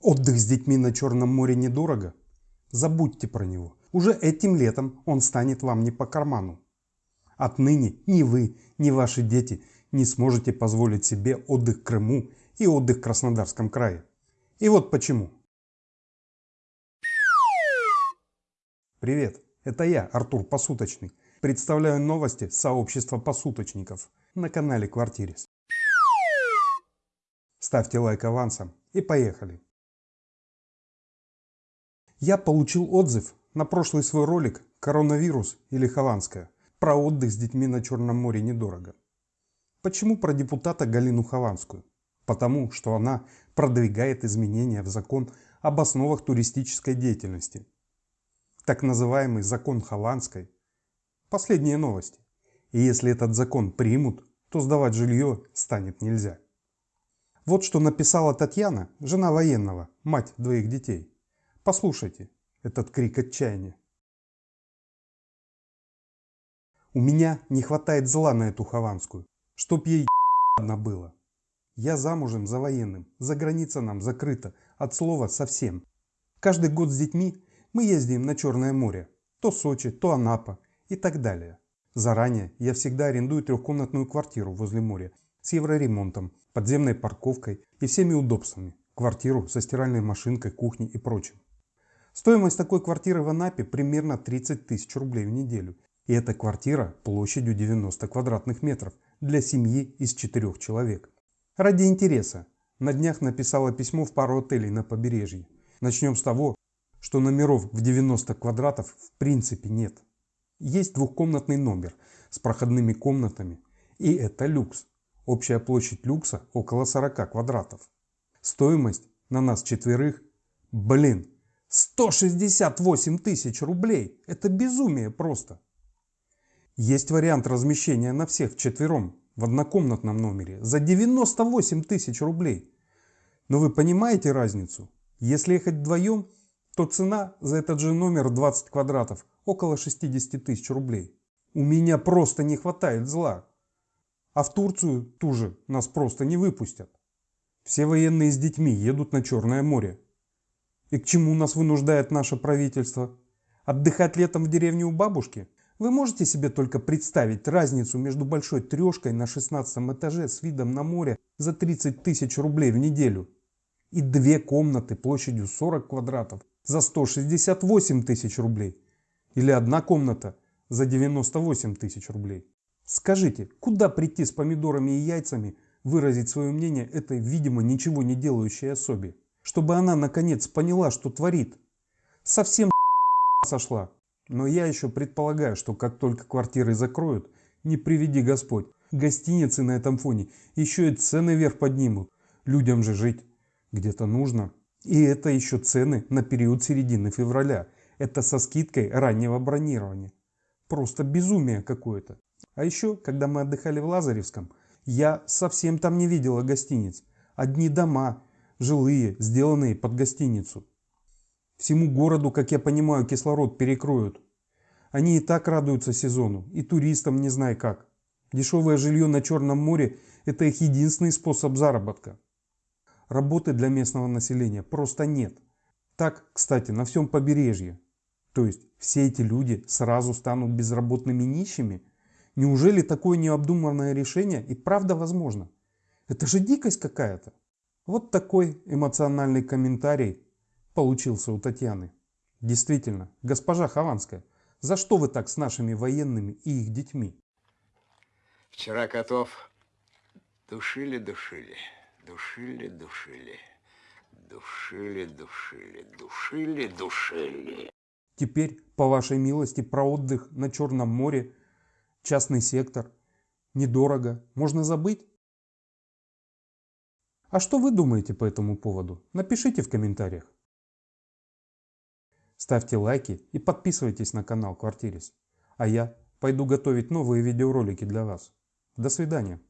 Отдых с детьми на Черном море недорого? Забудьте про него. Уже этим летом он станет вам не по карману. Отныне ни вы, ни ваши дети не сможете позволить себе отдых Крыму и отдых в Краснодарском крае. И вот почему. Привет, это я, Артур Посуточный. Представляю новости сообщества посуточников на канале Квартирис. Ставьте лайк авансом и поехали. Я получил отзыв на прошлый свой ролик «Коронавирус или Хованская» про отдых с детьми на Черном море недорого. Почему про депутата Галину Хованскую? Потому что она продвигает изменения в закон об основах туристической деятельности. Так называемый закон Хованской. Последние новости. И если этот закон примут, то сдавать жилье станет нельзя. Вот что написала Татьяна, жена военного, мать двоих детей. Послушайте этот крик отчаяния. У меня не хватает зла на эту Хованскую, чтоб ей одна было. Я замужем за военным, за граница нам закрыта, от слова совсем. Каждый год с детьми мы ездим на Черное море, то Сочи, то Анапа и так далее. Заранее я всегда арендую трехкомнатную квартиру возле моря с евроремонтом, подземной парковкой и всеми удобствами, квартиру со стиральной машинкой, кухней и прочим. Стоимость такой квартиры в Анапе примерно 30 тысяч рублей в неделю. И эта квартира площадью 90 квадратных метров для семьи из четырех человек. Ради интереса, на днях написала письмо в пару отелей на побережье. Начнем с того, что номеров в 90 квадратов в принципе нет. Есть двухкомнатный номер с проходными комнатами, и это люкс. Общая площадь люкса около 40 квадратов. Стоимость на нас четверых, блин, 168 тысяч рублей! Это безумие просто! Есть вариант размещения на всех четвером в однокомнатном номере за 98 тысяч рублей. Но вы понимаете разницу? Если ехать вдвоем, то цена за этот же номер 20 квадратов около 60 тысяч рублей. У меня просто не хватает зла. А в Турцию ту же нас просто не выпустят. Все военные с детьми едут на Черное море. И к чему нас вынуждает наше правительство? Отдыхать летом в деревне у бабушки? Вы можете себе только представить разницу между большой трешкой на 16 этаже с видом на море за 30 тысяч рублей в неделю и две комнаты площадью 40 квадратов за 168 тысяч рублей или одна комната за 98 тысяч рублей. Скажите, куда прийти с помидорами и яйцами выразить свое мнение этой, видимо, ничего не делающей особе? Чтобы она наконец поняла, что творит. Совсем сошла. Но я еще предполагаю, что как только квартиры закроют, не приведи Господь, гостиницы на этом фоне еще и цены вверх поднимут. Людям же жить где-то нужно. И это еще цены на период середины февраля. Это со скидкой раннего бронирования. Просто безумие какое-то. А еще, когда мы отдыхали в Лазаревском, я совсем там не видела гостиниц. Одни дома, жилые, сделанные под гостиницу. Всему городу, как я понимаю, кислород перекроют. Они и так радуются сезону, и туристам не знаю как. Дешевое жилье на Черном море – это их единственный способ заработка. Работы для местного населения просто нет. Так, кстати, на всем побережье. То есть все эти люди сразу станут безработными нищими? Неужели такое необдуманное решение и правда возможно? Это же дикость какая-то. Вот такой эмоциональный комментарий получился у Татьяны. Действительно, госпожа Хованская, за что вы так с нашими военными и их детьми? Вчера котов душили, душили, душили, душили, душили, душили, душили, душили. Теперь, по вашей милости, про отдых на Черном море, частный сектор, недорого, можно забыть? А что вы думаете по этому поводу? Напишите в комментариях. Ставьте лайки и подписывайтесь на канал Квартирис. А я пойду готовить новые видеоролики для вас. До свидания.